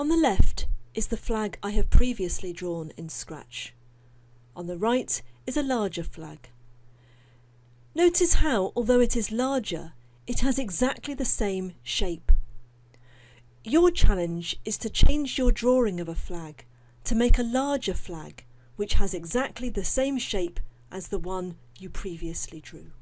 On the left is the flag I have previously drawn in Scratch. On the right is a larger flag. Notice how, although it is larger, it has exactly the same shape. Your challenge is to change your drawing of a flag to make a larger flag which has exactly the same shape as the one you previously drew.